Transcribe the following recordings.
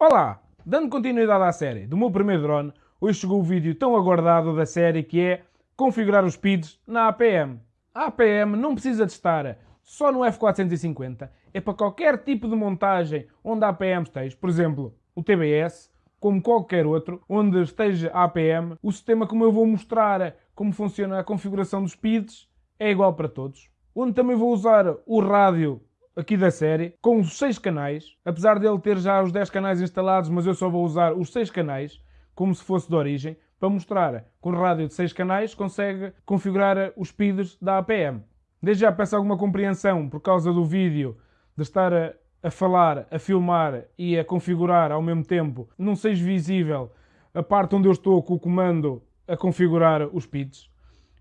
Olá! Dando continuidade à série do meu primeiro drone, hoje chegou o vídeo tão aguardado da série que é configurar os PIDs na APM. A APM não precisa de estar só no F450, é para qualquer tipo de montagem onde a APM esteja, por exemplo, o TBS, como qualquer outro, onde esteja a APM, o sistema como eu vou mostrar como funciona a configuração dos PIDs é igual para todos. Onde também vou usar o rádio aqui da série, com os 6 canais, apesar dele ter já os 10 canais instalados, mas eu só vou usar os 6 canais, como se fosse de origem, para mostrar o rádio de 6 canais consegue configurar os PIDs da APM. Desde já peço alguma compreensão por causa do vídeo de estar a, a falar, a filmar e a configurar ao mesmo tempo, não seja visível a parte onde eu estou com o comando a configurar os PIDs,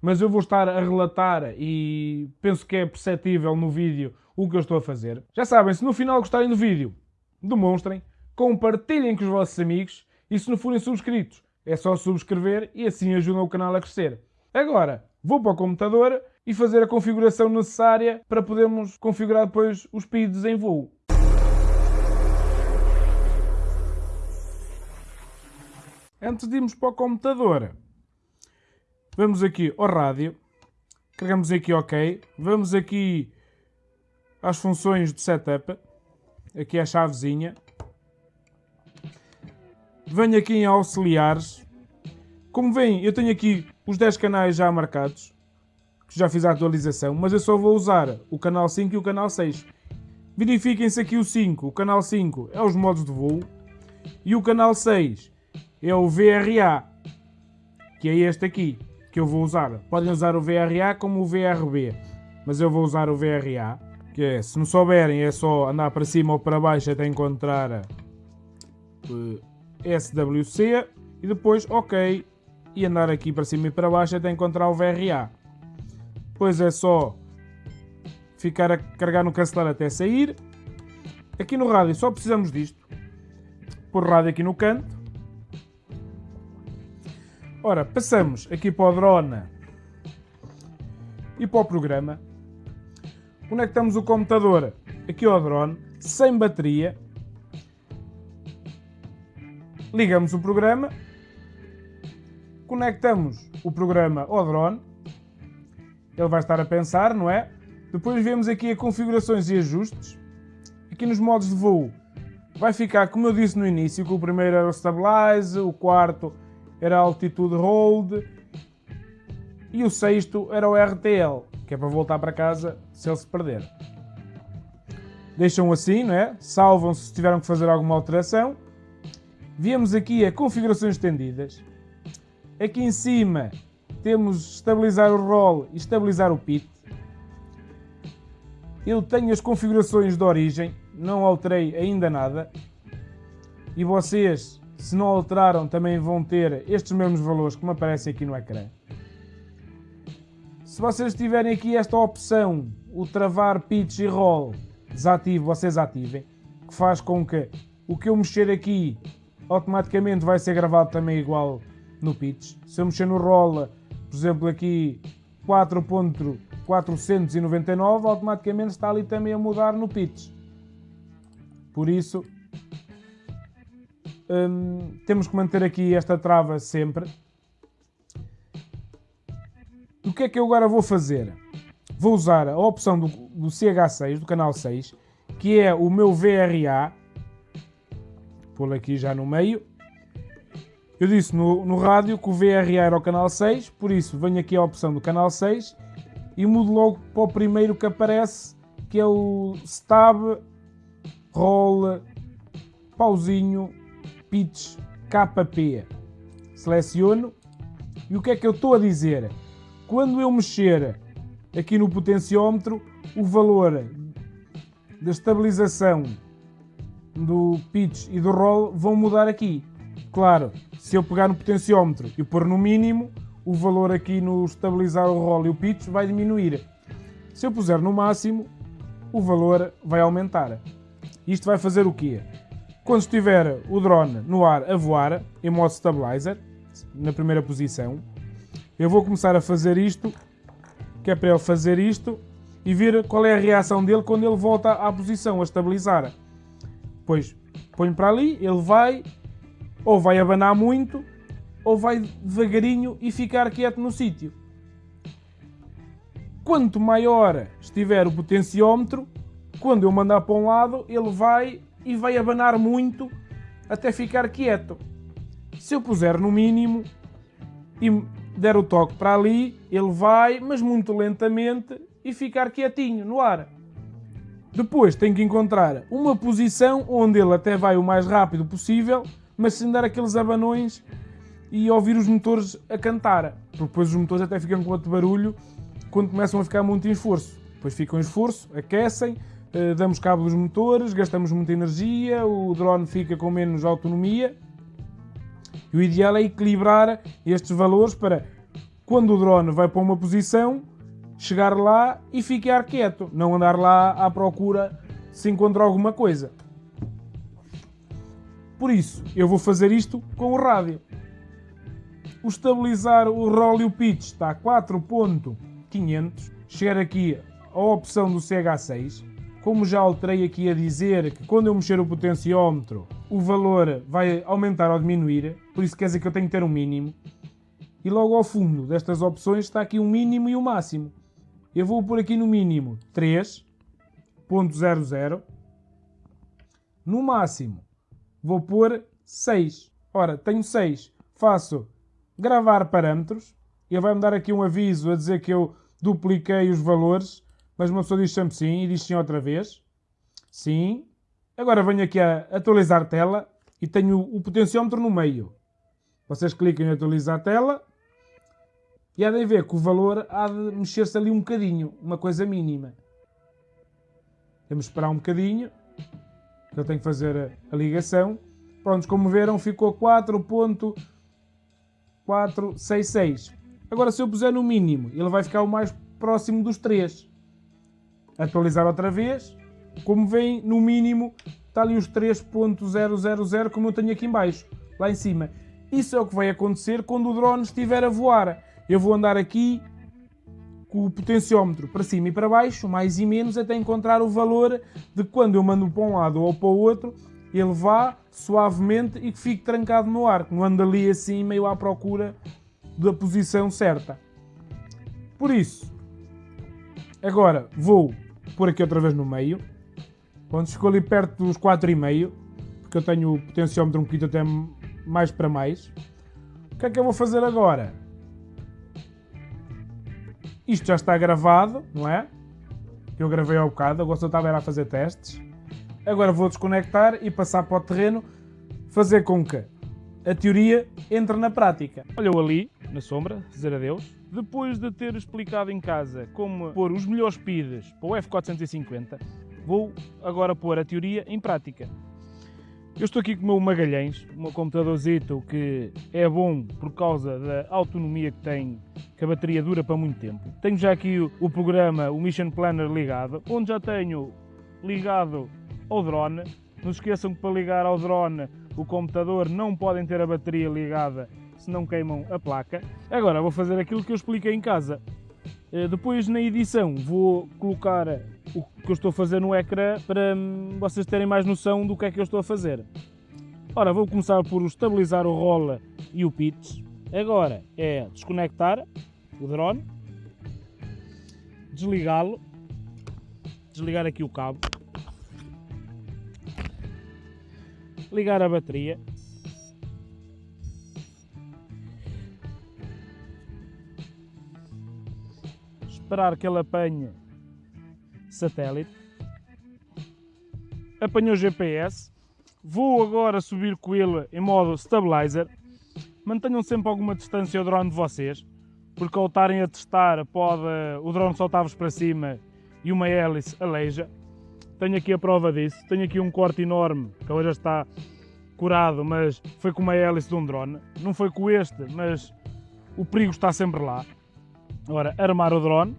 mas eu vou estar a relatar e penso que é perceptível no vídeo o que eu estou a fazer. Já sabem, se no final gostarem do vídeo, demonstrem, compartilhem com os vossos amigos e se não forem subscritos, é só subscrever e assim ajudam o canal a crescer. Agora, vou para o computador e fazer a configuração necessária para podermos configurar depois os PIDs em voo. Antes de irmos para o computador, vamos aqui ao rádio, carregamos aqui OK, vamos aqui às funções de setup, aqui a chavezinha, venho aqui em auxiliares, como veem eu tenho aqui os 10 canais já marcados, que já fiz a atualização, mas eu só vou usar o canal 5 e o canal 6. Verifiquem-se aqui o 5, o canal 5 é os modos de voo, e o canal 6 é o VRA, que é este aqui, que eu vou usar. Podem usar o VRA como o VRB, mas eu vou usar o VRA, que é, se não souberem, é só andar para cima ou para baixo até encontrar eh, SWC e depois OK e andar aqui para cima e para baixo até encontrar o VRA. Depois é só ficar a carregar no cancelar até sair. Aqui no rádio só precisamos disto. Pôr rádio aqui no canto Ora, passamos aqui para o drone e para o programa. Conectamos o computador aqui ao drone, sem bateria. Ligamos o programa. Conectamos o programa ao drone. Ele vai estar a pensar, não é? Depois vemos aqui a configurações e ajustes. Aqui nos modos de voo vai ficar, como eu disse no início, que o primeiro era o Stabilize, o quarto era a altitude hold e o sexto era o RTL, que é para voltar para casa se ele se perder. Deixam assim, não é? Salvam se tiveram que fazer alguma alteração. Viemos aqui a configurações estendidas. Aqui em cima temos estabilizar o roll e estabilizar o pit. Eu tenho as configurações de origem, não alterei ainda nada. E vocês se não alteraram, também vão ter estes mesmos valores que me aparecem aqui no ecrã. Se vocês tiverem aqui esta opção, o travar pitch e roll, desativo, vocês ativem, que faz com que o que eu mexer aqui automaticamente vai ser gravado também igual no pitch. Se eu mexer no roll, por exemplo aqui 4.499, automaticamente está ali também a mudar no pitch. Por isso, Hum, temos que manter aqui esta trava sempre. O que é que eu agora vou fazer? Vou usar a opção do, do CH6, do canal 6, que é o meu VRA. Pô-lo aqui já no meio. Eu disse no, no rádio que o VRA era o canal 6, por isso venho aqui à opção do canal 6 e mudo logo para o primeiro que aparece, que é o Stab Roll Pauzinho pitch KP. Seleciono e o que é que eu estou a dizer? Quando eu mexer aqui no potenciómetro, o valor da estabilização do pitch e do roll vão mudar aqui. Claro, se eu pegar no potenciómetro e pôr no mínimo, o valor aqui no estabilizar o roll e o pitch vai diminuir. Se eu puser no máximo, o valor vai aumentar. Isto vai fazer o quê? Quando estiver o drone no ar a voar, em modo stabilizer, na primeira posição, eu vou começar a fazer isto, que é para ele fazer isto, e ver qual é a reação dele quando ele volta à posição, a estabilizar. Pois, Ponho para ali, ele vai, ou vai abanar muito, ou vai devagarinho e ficar quieto no sítio. Quanto maior estiver o potenciómetro, quando eu mandar para um lado, ele vai e vai abanar muito até ficar quieto. Se eu puser no mínimo e der o toque para ali, ele vai, mas muito lentamente, e ficar quietinho no ar. Depois tenho que encontrar uma posição onde ele até vai o mais rápido possível, mas sem dar aqueles abanões e ouvir os motores a cantar. Porque depois os motores até ficam com outro barulho quando começam a ficar muito em esforço. Depois ficam em esforço, aquecem, damos cabo dos motores, gastamos muita energia, o drone fica com menos autonomia e o ideal é equilibrar estes valores para quando o drone vai para uma posição, chegar lá e ficar quieto, não andar lá à procura se encontra alguma coisa. Por isso, eu vou fazer isto com o rádio. O estabilizar o roll e o pitch está a 4.500. Chegar aqui à opção do CH6. Como já alterei aqui a dizer que quando eu mexer o potenciómetro o valor vai aumentar ou diminuir, por isso quer dizer que eu tenho que ter um mínimo. E logo ao fundo destas opções está aqui um mínimo e um máximo. Eu vou pôr aqui no mínimo 3.00. No máximo vou pôr 6. Ora, tenho 6. Faço gravar parâmetros. Ele vai-me dar aqui um aviso a dizer que eu dupliquei os valores. Mas uma pessoa diz sempre sim e diz sim outra vez. Sim. Agora venho aqui a atualizar tela e tenho o potenciómetro no meio. Vocês clicam em atualizar a tela e há de ver que o valor há de mexer-se ali um bocadinho, uma coisa mínima. Temos de esperar um bocadinho, que eu tenho que fazer a, ligação. Prontos, como viram, ficou 4.466. Agora, se eu puser no mínimo, ele vai ficar o mais próximo dos 3. Atualizar outra vez. Como veem, no mínimo está ali os 3.000 como eu tenho aqui em baixo, lá em cima. Isso é o que vai acontecer quando o drone estiver a voar. Eu vou andar aqui com o potenciómetro para cima e para baixo, mais e menos, até encontrar o valor de quando eu mando para um lado ou para o outro, ele vá suavemente e que fique trancado no ar, que não ande ali assim meio à procura da posição certa. Por isso, agora vou pôr aqui outra vez no meio, quando ficou ali perto dos 4,5, porque eu tenho o potenciómetro um bocadinho até mais para mais. O que é que eu vou fazer agora? Isto já está gravado, não é? Eu gravei ao bocado, agora só estava a fazer testes. Agora vou desconectar e passar para o terreno, fazer com que a teoria entre na prática. Olha eu ali, na sombra, dizer adeus. Depois de ter explicado em casa como pôr os melhores speeds para o F450, vou agora pôr a teoria em prática. Eu estou aqui com o meu Magalhães, meu computadorzito que é bom por causa da autonomia que tem, que a bateria dura para muito tempo. Tenho já aqui o, o programa, o Mission Planner ligado, onde já tenho ligado ao drone. Não se esqueçam que para ligar ao drone o computador não podem ter a bateria ligada se não queimam a placa. Agora vou fazer aquilo que eu expliquei em casa. Eh, depois na edição vou colocar o que eu estou a fazer no ecrã para hum, vocês terem mais noção do que é que eu estou a fazer. Ora, vou começar por estabilizar o roller e o pitch. Agora é desconectar o drone, desligá-lo, desligar aqui o cabo, ligar a bateria esperar que ele apanhe satélite. Apanhou GPS. Vou agora subir com ele em modo stabilizer. Mantenham sempre alguma distância ao drone de vocês, porque ao estarem a testar pode o drone soltar-vos para cima e uma hélice aleija. Tenho aqui a prova disso. Tenho aqui um corte enorme que agora está curado, mas foi com uma hélice de um drone. Não foi com este, mas o perigo está sempre lá. Agora, armar o drone.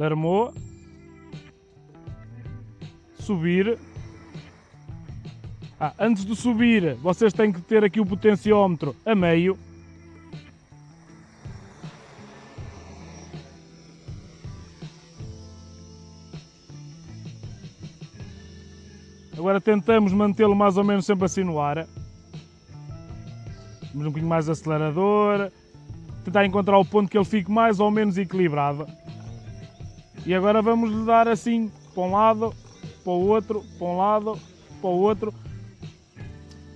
Armou. Subir. Ah, antes de subir, vocês têm que ter aqui o potenciómetro a meio. Agora tentamos mantê-lo mais ou menos sempre assim no ar. Vamos um bocadinho mais acelerador. Tentar encontrar o ponto que ele fique mais ou menos equilibrado. E agora vamos lhe dar assim para um lado, para o outro, para um lado, para o outro.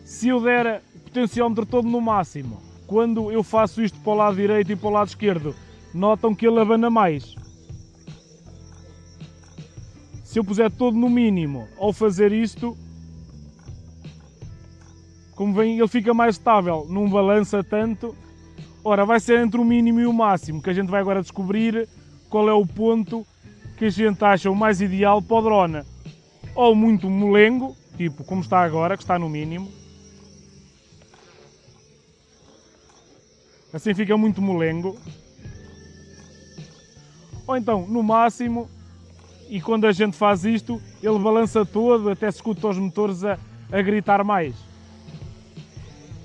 Se eu der potenciómetro todo no máximo, quando eu faço isto para o lado direito e para o lado esquerdo, notam que ele abana mais. Se eu puser todo no mínimo ao fazer isto, como vem, ele fica mais estável, não balança tanto. Ora, vai ser entre o mínimo e o máximo, que a gente vai agora descobrir qual é o ponto que a gente acha o mais ideal para o drone. Ou muito molengo, tipo como está agora, que está no mínimo. Assim fica muito molengo. Ou então, no máximo, e quando a gente faz isto, ele balança todo, até se escuta os motores a, a gritar mais.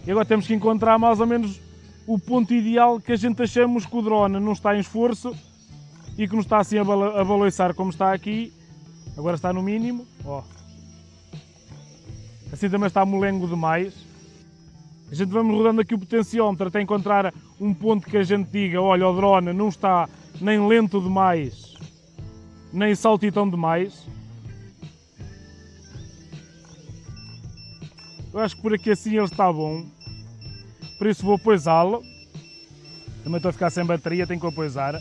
E agora temos que encontrar mais ou menos o ponto ideal que a gente achamos que o drone não está em esforço e que não está assim a, baloiçar como está aqui. Agora está no mínimo. Ó. Assim também está molengo demais. A gente vamos rodando aqui o potenciómetro até encontrar um ponto que a gente diga, olha, o drone não está nem lento demais, nem saltitão demais. Eu acho que por aqui assim ele está bom. Por isso vou poisá-lo. Também estou a ficar sem bateria, tenho que o poisar.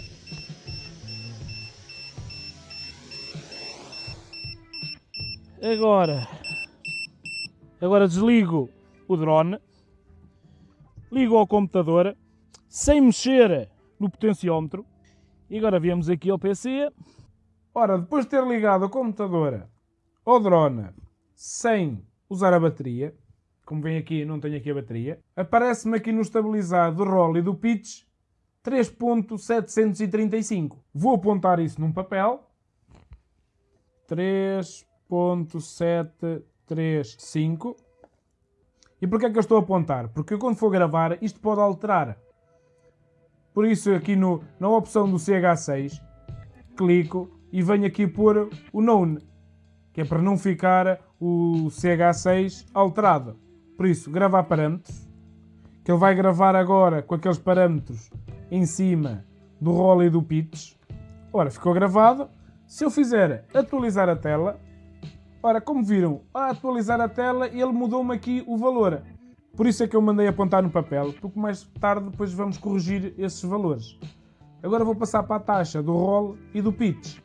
Agora, agora desligo o drone, ligo ao computador, sem mexer no potenciómetro, e agora viemos aqui ao PC. Ora, depois de ter ligado o computador ao drone sem usar a bateria, como vem aqui, não tenho aqui a bateria, aparece-me aqui no estabilizado do roll e do pitch 3.735. Vou apontar isso num papel. 3.735. E porquê é que eu estou a apontar? Porque quando for gravar, isto pode alterar. Por isso, aqui no, na opção do CH6, clico e venho aqui pôr o Known, que é para não ficar o CH6 alterado. Por isso, gravar parâmetros, que ele vai gravar agora com aqueles parâmetros em cima do roll e do pitch. Ora, ficou gravado. Se eu fizer atualizar a tela, ora, como viram, a atualizar a tela, ele mudou-me aqui o valor. Por isso é que eu mandei apontar no papel, porque mais tarde depois vamos corrigir esses valores. Agora vou passar para a taxa do roll e do pitch.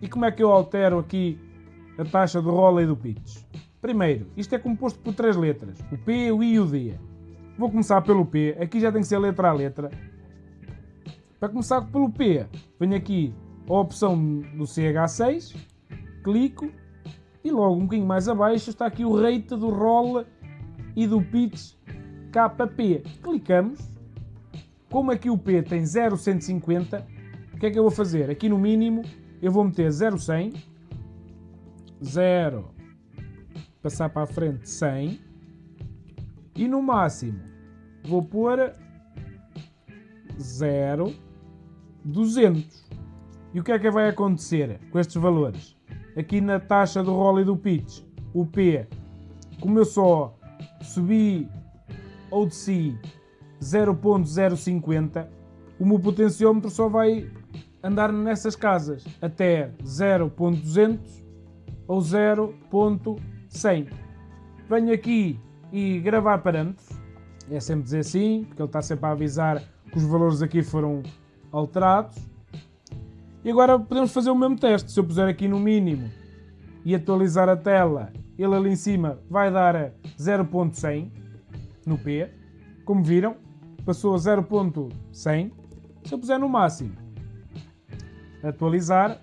E como é que eu altero aqui a taxa do roll e do pitch? Primeiro, isto é composto por três letras, o P, o I e o D. Vou começar pelo P, aqui já tem que ser letra a letra. Para começar pelo P, venho aqui a opção do CH6, clico e logo um bocadinho mais abaixo está aqui o rate do roll e do pitch KP. Clicamos. Como aqui o P tem 0,150, o que é que eu vou fazer? Aqui no mínimo eu vou meter 0,100, 0, passar para a frente 100 e no máximo vou pôr 0, 200. E o que é que vai acontecer com estes valores? Aqui na taxa do roll e do pitch, o P, como eu só subi ou desci 0.050, o meu potenciómetro só vai andar nessas casas até 0.200 ou 0.100. Venho aqui e gravar parâmetros, é sempre dizer sim, porque ele está sempre a avisar que os valores aqui foram alterados. E agora podemos fazer o mesmo teste. Se eu puser aqui no mínimo e atualizar a tela, ele ali em cima vai dar 0.100 no P. Como viram, passou a 0.100. Se eu puser no máximo, atualizar,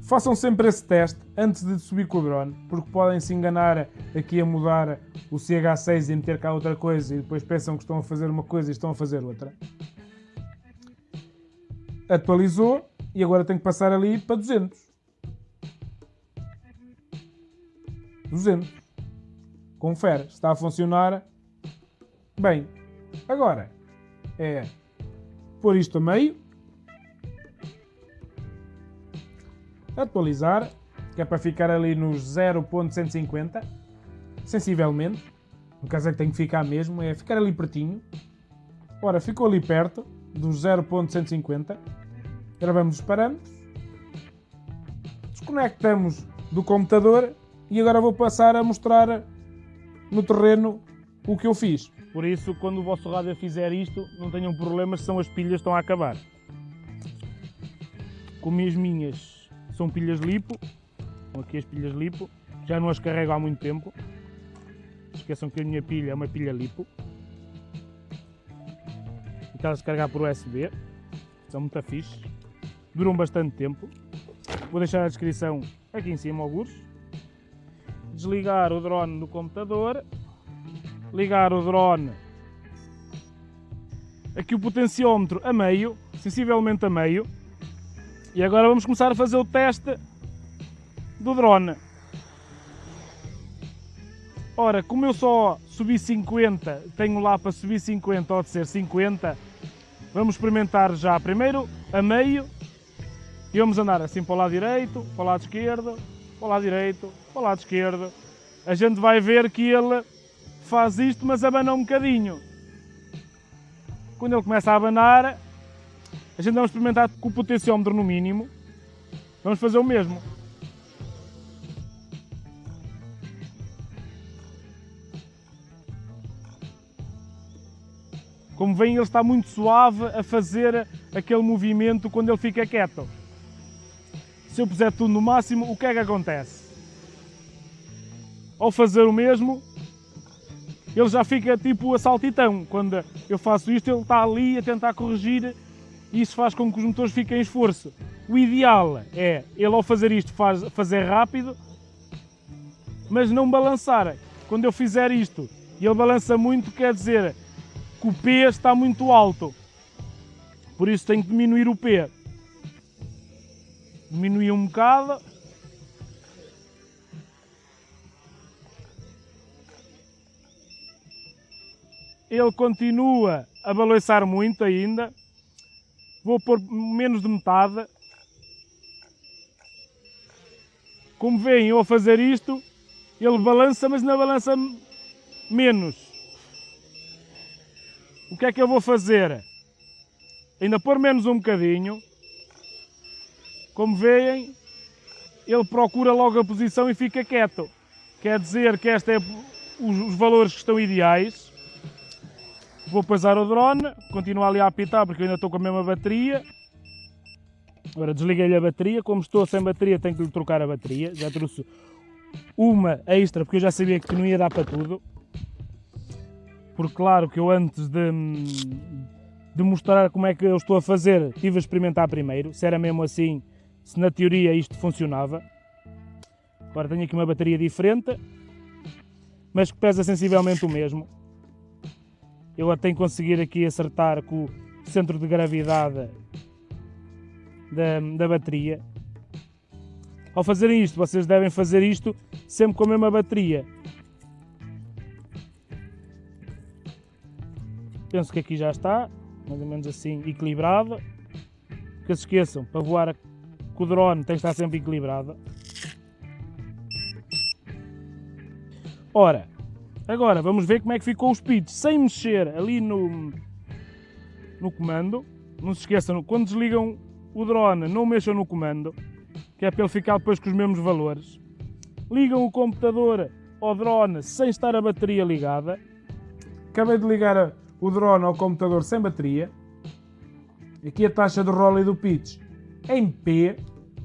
façam sempre esse teste antes de subir com o drone, porque podem se enganar aqui a mudar o CH6 e meter cá outra coisa e depois pensam que estão a fazer uma coisa e estão a fazer outra. Atualizou e agora tenho que passar ali para 200. 200. Confere, está a funcionar bem. Agora, é pôr isto a meio, atualizar que é para ficar ali nos 0.150, sensivelmente. No caso é que tem que ficar mesmo, é ficar ali pertinho. Ora, ficou ali perto dos 0.150. Gravamos os parâmetros. Desconectamos do computador e agora vou passar a mostrar no terreno o que eu fiz. Por isso, quando o vosso rádio fizer isto, não tenham problemas, são as pilhas estão a acabar. Como as minhas são pilhas lipo, estão aqui as pilhas lipo, já não as carrego há muito tempo. Esqueçam que a minha pilha é uma pilha lipo. Aquelas carregar por USB, são muito fixe, duram bastante tempo. Vou deixar a descrição aqui em cima, alguns. Desligar o drone do computador, ligar o drone aqui o potenciómetro a meio, sensivelmente a meio. E agora vamos começar a fazer o teste do drone. Ora, como eu só subi 50, tenho lá para subir 50 ou de ser 50, vamos experimentar já primeiro a meio e vamos andar assim para o lado direito, para o lado esquerdo, para o lado direito, para o lado esquerdo. A gente vai ver que ele faz isto, mas abana um bocadinho. Quando ele começa a abanar, a gente vamos experimentar com o potenciómetro no mínimo. Vamos fazer o mesmo. Como veem, ele está muito suave a fazer aquele movimento quando ele fica quieto. Se eu puser tudo no máximo, o que é que acontece? Ao fazer o mesmo, ele já fica tipo a saltitão. Quando eu faço isto, ele está ali a tentar corrigir e isso faz com que os motores fiquem em esforço. O ideal é ele ao fazer isto faz, fazer rápido, mas não balançar. Quando eu fizer isto e ele balança muito, quer dizer que o P está muito alto. Por isso tenho que diminuir o P. Diminuir um bocado. Ele continua a balançar muito ainda. Vou pôr menos de metade. Como veem, eu a fazer isto, ele balança, mas não balança menos. O que é que eu vou fazer? Ainda pôr menos um bocadinho. Como veem, ele procura logo a posição e fica quieto. Quer dizer que estes é os valores que estão ideais. Vou pesar o drone, continuo ali a apitar porque eu ainda estou com a mesma bateria. Agora desliguei-lhe a bateria, como estou sem bateria tenho que lhe trocar a bateria. Já trouxe uma extra porque eu já sabia que não ia dar para tudo. Porque claro que eu antes de, de mostrar como é que eu estou a fazer, estive a experimentar primeiro, se era mesmo assim, se na teoria isto funcionava. Agora tenho aqui uma bateria diferente, mas que pesa sensivelmente o mesmo. Eu a tenho conseguir aqui acertar com o centro de gravidade da, da bateria. Ao fazerem isto, vocês devem fazer isto sempre com a mesma bateria. Penso que aqui já está, mais ou menos assim, equilibrado. Que se esqueçam, para voar com o drone tem que estar sempre equilibrado. Ora, agora vamos ver como é que ficou o speed sem mexer ali no, no comando. Não se esqueçam, quando desligam o drone, não mexam no comando, que é para ele ficar depois com os mesmos valores. Ligam o computador ao drone sem estar a bateria ligada. Acabei de ligar o drone ao computador sem bateria. Aqui a taxa de roll e do pitch em P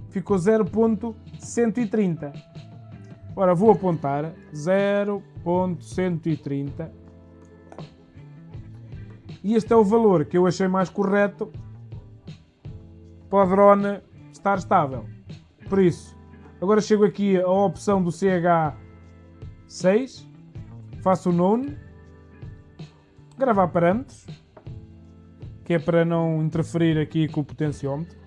ficou 0.130. Ora, vou apontar 0.130 e este é o valor que eu achei mais correto para o drone estar estável. Por isso, agora chego aqui à opção do CH6, faço o Known, gravar parâmetros, que é para não interferir aqui com o potenciómetro.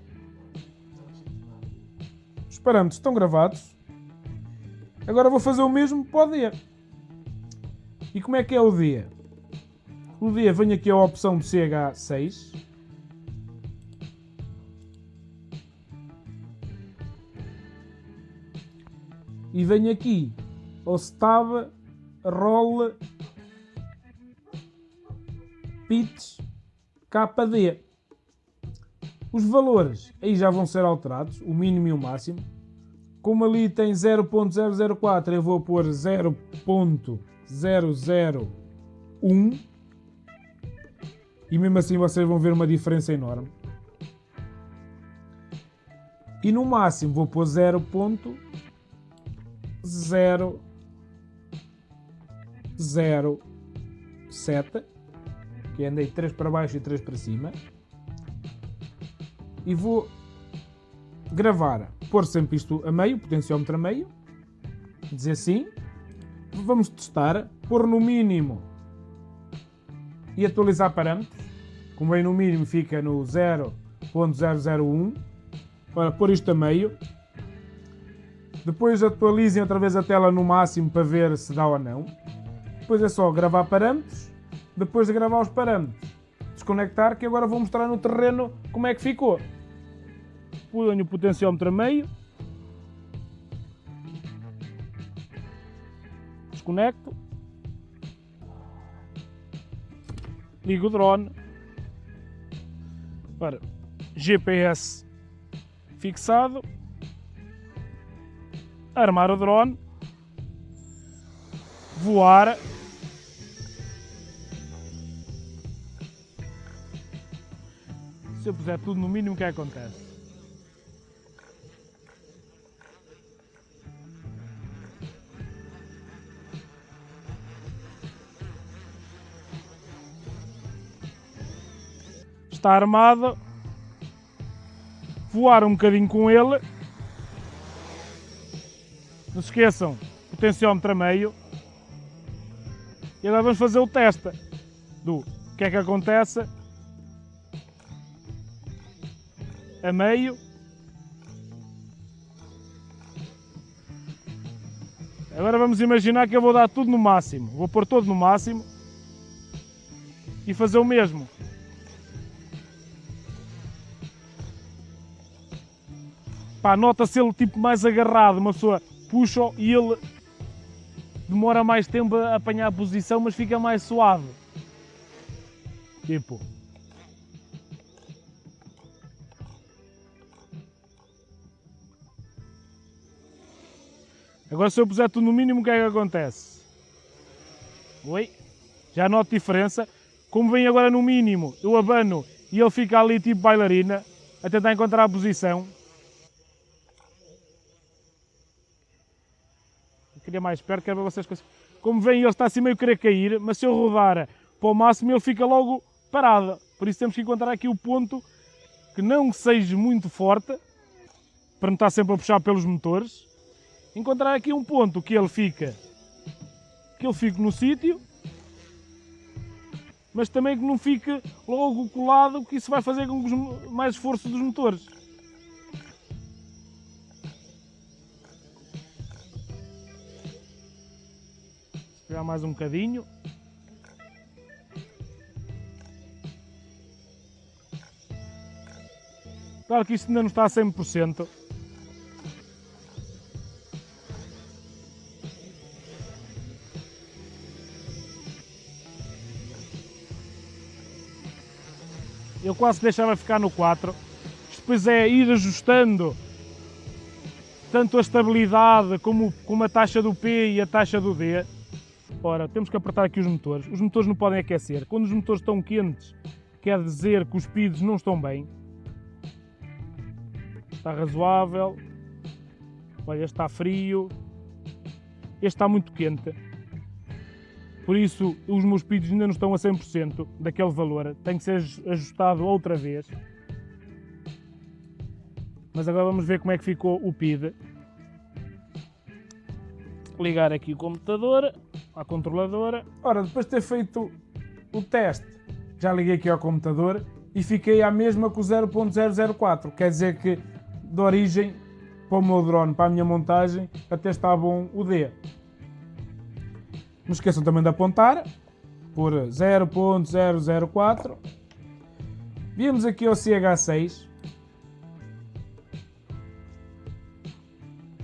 Os parâmetros estão gravados. Agora vou fazer o mesmo para o dia. E como é que é o dia? O dia venho aqui à opção do CH6. e venho aqui ao Stab Roll Pitch KD. Os valores aí já vão ser alterados, o mínimo e o máximo. Como ali tem 0.004, eu vou pôr 0.001 e mesmo assim vocês vão ver uma diferença enorme. E no máximo vou pôr 0.007, que andei 3 para baixo e 3 para cima. E vou gravar, pôr sempre isto a meio, potenciómetro a meio, dizer sim. Vamos testar, pôr no mínimo e atualizar parâmetros. Como bem no mínimo fica no 0.001. Ora, pôr isto a meio. Depois atualizem outra vez a tela no máximo para ver se dá ou não. Depois é só gravar parâmetros. Depois de gravar os parâmetros, desconectar que agora vou mostrar no terreno como é que ficou. Ponho o potenciómetro a meio. Desconecto. Ligo o drone. Ora, GPS fixado. Armar o drone. Voar. Se eu puser tudo no mínimo, o que é acontece? Está armado. Voar um bocadinho com ele. Não se esqueçam, potenciómetro a meio. E agora vamos fazer o teste do que é que acontece a meio. Agora vamos imaginar que eu vou dar tudo no máximo. Vou pôr todo no máximo e fazer o mesmo. Pá, nota-se ele tipo mais agarrado, uma pessoa puxa e ele demora mais tempo a apanhar a posição, mas fica mais suave. Tipo. Agora se eu puser tudo no mínimo, o que é que acontece? Oi? Já noto diferença. Como vem agora no mínimo, eu abano e ele fica ali tipo bailarina, a tentar encontrar a posição. Eu queria mais perto, quero ver vocês Como vem, ele está assim meio querer cair, mas se eu rodar para o máximo, ele fica logo parado. Por isso temos que encontrar aqui o ponto que não seja muito forte, para não estar sempre a puxar pelos motores. Encontrar aqui um ponto que ele fica, que ele fique no sítio, mas também que não fique logo colado, que isso vai fazer com que mais esforço dos motores. Esperar mais um bocadinho. Claro que isto ainda não está a 100%. Quase deixava ficar no 4. Depois é ir ajustando tanto a estabilidade como, como a taxa do P e a taxa do D. Ora, temos que apertar aqui os motores. Os motores não podem aquecer. Quando os motores estão quentes, quer dizer que os speeds não estão bem. Está razoável. Olha, está frio. Este está muito quente. Por isso, os meus speeds ainda não estão a 100% daquele valor. Tem que ser ajustado outra vez. Mas agora vamos ver como é que ficou o PID. Ligar aqui o computador, à controladora. Ora, depois de ter feito o teste, já liguei aqui ao computador e fiquei à mesma com o 0.004. Quer dizer que, de origem, para o meu drone, para a minha montagem, até está bom o D. Não esqueçam também de apontar por 0.004. Viemos aqui ao CH6.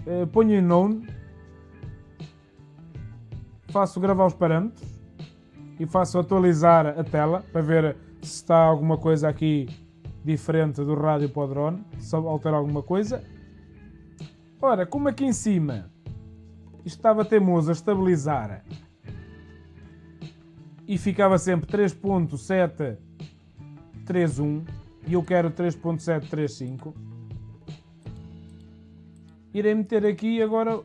Uh, ponho em Known faço gravar os parâmetros e faço atualizar a tela para ver se está alguma coisa aqui diferente do rádio para o drone, se altera alguma coisa. Ora, como aqui em cima estava teimoso a estabilizar e ficava sempre 3.731 e eu quero 3.735 irei meter aqui agora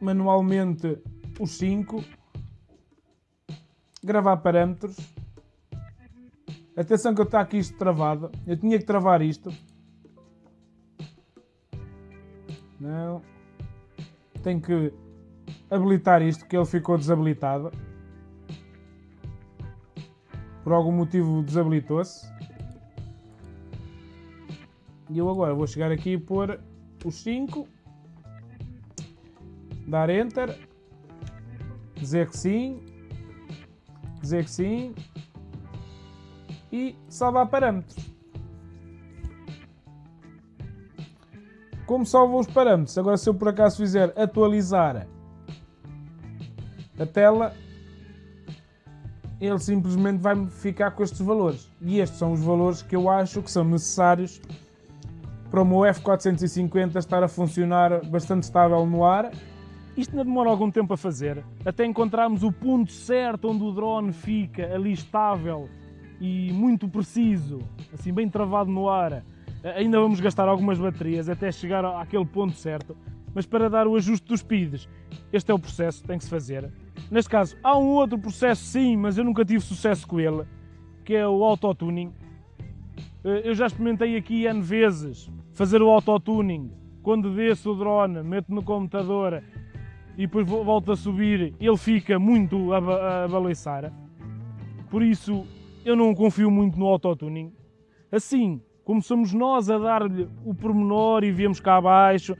manualmente os 5 gravar parâmetros. Atenção que está aqui isto travado. Eu tinha que travar isto. Não. Tenho que habilitar isto que ele ficou desabilitado por algum motivo desabilitou-se. E eu agora vou chegar aqui e pôr os 5 dar enter dizer que sim dizer que sim e salvar parâmetros. Como salvo os parâmetros? Agora se eu por acaso fizer atualizar a tela ele simplesmente vai ficar com estes valores. E estes são os valores que eu acho que são necessários para o meu F450 estar a funcionar bastante estável no ar. Isto ainda demora algum tempo a fazer, até encontrarmos o ponto certo onde o drone fica ali estável e muito preciso, assim bem travado no ar. Ainda vamos gastar algumas baterias até chegar àquele ponto certo, mas para dar o ajuste dos speeds, este é o processo que tem que se fazer. Neste caso, há um outro processo sim, mas eu nunca tive sucesso com ele, que é o autotuning. Eh, eu já experimentei aqui N vezes fazer o autotuning. Quando desço o drone, meto no computador e depois volto a subir, ele fica muito a, a baliçar. Por isso, eu não confio muito no autotuning. Assim, como somos nós a dar-lhe o pormenor e viemos cá abaixo,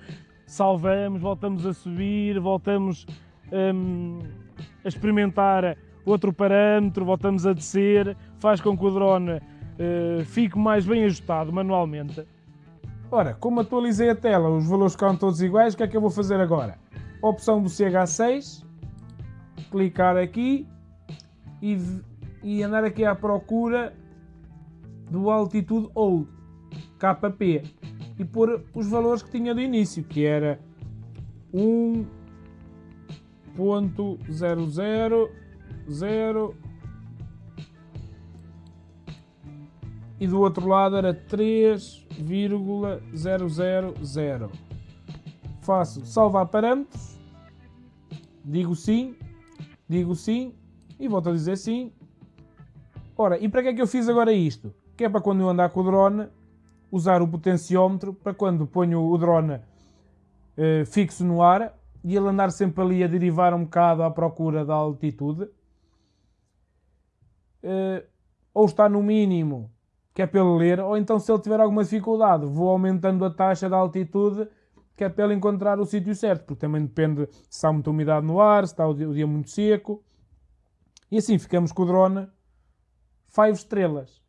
salvamos, voltamos a subir, voltamos um, a experimentar outro parâmetro, voltamos a descer, faz com que o drone uh, fique mais bem ajustado manualmente. Ora, como atualizei a tela, os valores ficaram todos iguais, o que é que eu vou fazer agora? Opção do CH6, clicar aqui e, e andar aqui à procura do Altitude Old, KP, e pôr os valores que tinha do início, que era 1, ponto zero zero zero e do outro lado era 3,000. Faço salvar parâmetros, digo sim, digo sim e volto a dizer sim. Ora, e para que é que eu fiz agora isto? Que é para quando eu andar com o drone, usar o potenciómetro para quando ponho o drone eh, fixo no ar, e ele andar sempre ali a derivar um bocado à procura da altitude, uh, ou está no mínimo, que é para ele ler, ou então se ele tiver alguma dificuldade, vou aumentando a taxa da altitude, que é para ele encontrar o sítio certo, porque também depende se há muita umidade no ar, se está o dia, o dia muito seco. E assim ficamos com o drone 5 estrelas.